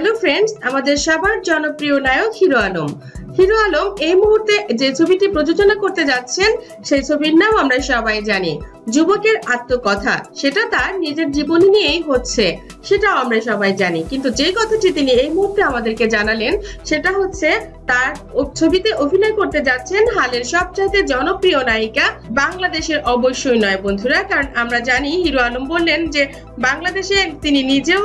Hello friends আমাদের সবার জনপ্রিয় নায়ক হিরো আলম। হিরো আলম এই মুহূর্তে যে ছবিটি প্রযোজনা করতে যাচ্ছেন, সেই ছবির নাম আমরা সবাই জানি। যুবকের আত্মকথা, সেটা তার নিজের জীবন নিয়েই হচ্ছে, সেটাও আমরা সবাই জানি। কিন্তু যে কথাটি তিনি এই মুহূর্তে আমাদেরকে জানালেন, সেটা হচ্ছে তার ছবিতে অভিনয় করতে যাচ্ছেন হালের সবচাইতে জনপ্রিয় নায়িকা বাংলাদেশের অবশ্যই নয় বন্ধুরা, কারণ আমরা জানি হিরো আলম বললেন যে বাংলাদেশে তিনি নিজেও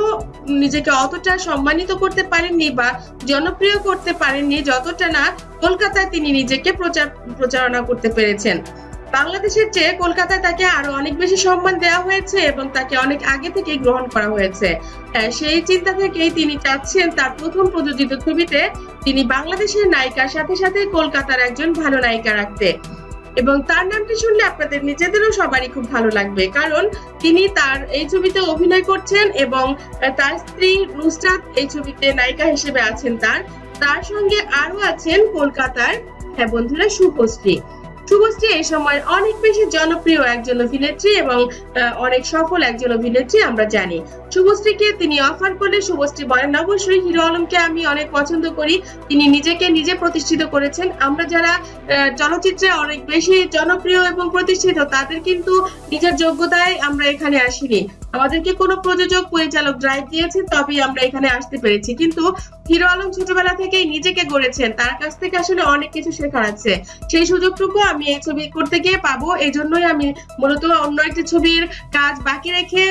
নিজেকে অতটা সম্মানিত করতে পারেননি বা জনপ্রিয় করতে পারেননি যতটা না কলকাতায় তিনি নিজেকে প্রচার, প্রচারণা করতে পেরেছেন। বাংলাদেশের চেয়ে কলকাতায় তাকে আরও অনেক বেশি সম্মান দেওয়া হয়েছে এবং তাকে অনেক আগে থেকে গ্রহণ করা হয়েছে। হ্যাঁ, সেই চিন্তা থেকেই তিনি চাচ্ছেন তার প্রথম প্রযোজিত ছবিতে তিনি বাংলাদেশের নায়িকার সাথে সাথে কলকাতার একজন ভালো নায়িকা রাখতে। এবং তার নামটি শুনলে আপনাদের নিজেদেরও সবারই খুব ভালো লাগবে। কারণ তিনি তার এই ছবিতে অভিনয় করছেন এবং তার স্ত্রী নুসরাত এই ছবিতে নায়িকা হিসেবে আছেন তার। তার সঙ্গে আরও আছেন কলকাতার হ্যাঁ বন্ধুরা শুভশ্রী শুভশ্রী এই সময় অনেক বেশি জনপ্রিয় একজন অভিনেত্রী এবং অনেক সফল একজন অভিনেত্রী আমরা জানি। শুভশ্রীকে তিনি অফার করলে শুভশ্রী বলেন, অবশ্যই হিরো আলমকে আমি অনেক পছন্দ করি। তিনি নিজেকে নিজে প্রতিষ্ঠিত করেছেন। আমরা যারা চলচ্চিত্রে অনেক বেশি জনপ্রিয় এবং প্রতিষ্ঠিত, তাদের কিন্তু নিজের যোগ্যতায় আমরা এখানে আসিনি। আমাদেরকে কোনো প্রযোজক পরিচালক ড্রাইভ দিয়েছে তবেই আমরা এখানে আসতে পেরেছি। কিন্তু হিরো আলম ছোটবেলা থেকেই নিজেকে গড়েছেন। তার কাছ থেকে আসলে অনেক কিছু শেখার আছে। সেই সুযোগটুকু আমি এই ছবি করতে গিয়ে পাবো। এই জন্যই আমি মূলত অন্য একটি ছবির কাজ বাকি রেখে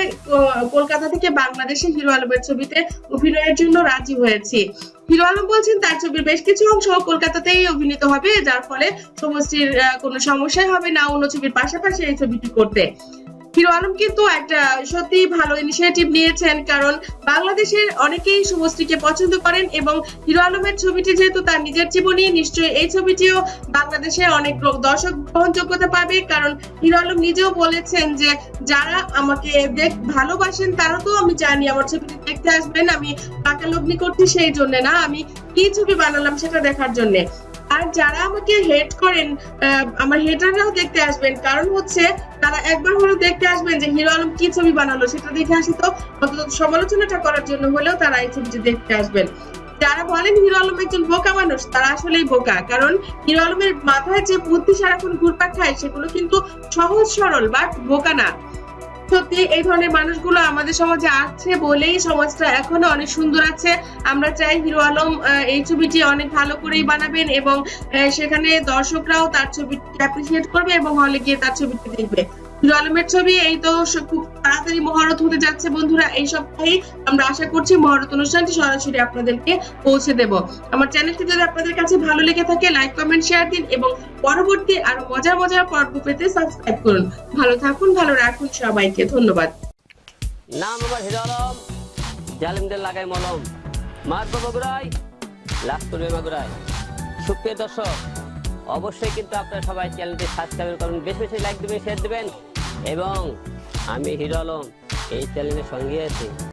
কলকাতা থেকে বাংলাদেশে হিরো আলমের ছবিতে অভিনয়ের জন্য রাজি হয়েছি। হিরো আলম বলছেন, তার ছবির বেশ কিছু অংশ কলকাতাতেই অভিনীত হবে, যার ফলে সমষ্টির কোনো সমস্যাই হবে না অন্য ছবির পাশাপাশি এই ছবিটি করতে। হিরো আলম কিন্তু একটা সত্যি ভালো ইনিশিয়েটিভ নিয়েছেন, কারণ বাংলাদেশের অনেকেই শুভশ্রীকে পছন্দ করেন এবং হিরো আলমের ছবিটি যেহেতু তার নিজের জীবনী নিশ্চয়ই এই ছবিটিও বাংলাদেশে অনেক লোক দর্শক গ্রহণযোগ্যতা পাবে, কারণ হিরো আলম নিজেও বলেছেন যে যারা আমাকে দেখ, ভালোবাসেন তারা তো আমি জানি আমার ছবিটি দেখতে আসবেন, আমি টাকা লগ্নি করছি সেই জন্য না, আমি কি ছবি বানালাম সেটা দেখার জন্য। আর যারা আমাকে হেট করেন আমার হেটাররাও দেখতে আসবেন। কারণ হচ্ছে, তারা একবার হলেও দেখতে আসবেন যে হিরো আলম কি ছবি বানালো, সেটা দেখে আসি তো অন্তত সমালোচনাটা করার জন্য হলেও তারা এই ছবিটি দেখতে আসবেন। যারা বলেন হিরো আলম একজন বোকা মানুষ, তারা আসলেই বোকা। কারণ হিরো আলমের মাথায় যে বুদ্ধি সারাক্ষণ ঘুরপাক খায়, সেগুলো কিন্তু সহজ সরল বাট বোকা না। সত্যি এই ধরনের মানুষগুলো আমাদের সমাজে আছে বলেই সমাজটা এখনও অনেক সুন্দর আছে। আমরা চাই হিরো আলম এই ছবিটি অনেক ভালো করেই বানাবেন এবং সেখানে দর্শকরাও তার ছবিটি অ্যাপ্রিসিয়েট করবে এবং হলে গিয়ে তার ছবিটি দেখবে। হিরো আলমের ছবি, এই তো খুব তাড়াতাড়ি মহারত হতে যাচ্ছে বন্ধুরা এই সপ্তাহেই আমরা আশা করছি মহারত অনুষ্ঠানটি সরাসরি আপনাদেরকে পৌঁছে দেব। আমার চ্যানেলটি যদি আপনাদের কাছে ভালো লেগে থাকে লাইক কমেন্ট শেয়ার দিন এবং পরবর্তী আরও মজার মজার পর্ব পেতে সাবস্ক্রাইব করুন। ভালো থাকুন, ভালো রাখুন সবাইকে, ধন্যবাদ। নাম আমার হিরো আলম, জালিমদের লাগাই মলম। মারবো বগুড়াই লাস্ট করবে সুপ্রিয় দর্শক, অবশ্যই কিন্তু আপনারা সবাই চ্যানেলটি সাবস্ক্রাইব করুন। বেশি বেশি লাইক দেবেন শেয়ার দেবেন। এবং আমি হিরো আলম এই চ্যানেলের সঙ্গে আছি।